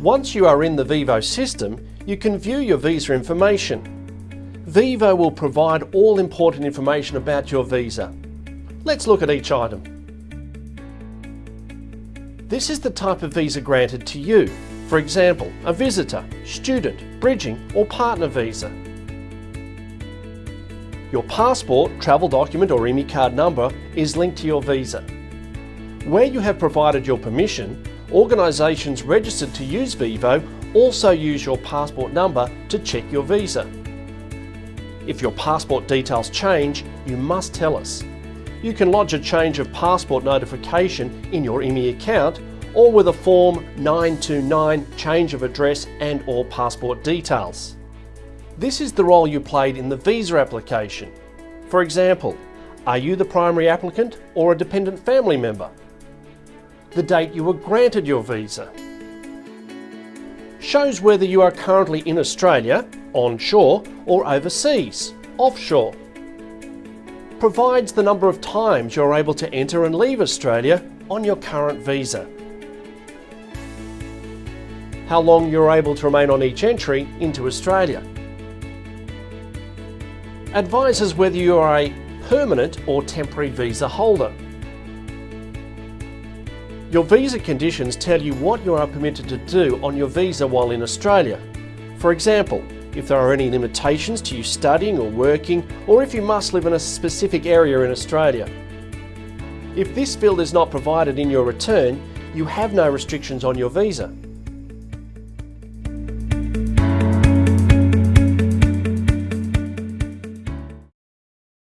Once you are in the VEVO system, you can view your visa information. VEVO will provide all important information about your visa. Let's look at each item. This is the type of visa granted to you. For example, a visitor, student, bridging or partner visa. Your passport, travel document or ImmiCard number is linked to your visa. Where you have provided your permission, organisations registered to use VEVO also use your passport number to check your visa. If your passport details change, you must tell us. You can lodge a change of passport notification in your ImmiAccount or with a Form 929 change of address and or passport details. This is the role you played in the visa application. For example, are you the primary applicant or a dependent family member? The date you were granted your visa. Shows whether you are currently in Australia, onshore, or overseas, offshore. Provides the number of times you're able to enter and leave Australia on your current visa. How long you're able to remain on each entry into Australia. Advises whether you are a permanent or temporary visa holder. Your visa conditions tell you what you are permitted to do on your visa while in Australia. For example, if there are any limitations to you studying or working, or if you must live in a specific area in Australia. If this field is not provided in your return, you have no restrictions on your visa.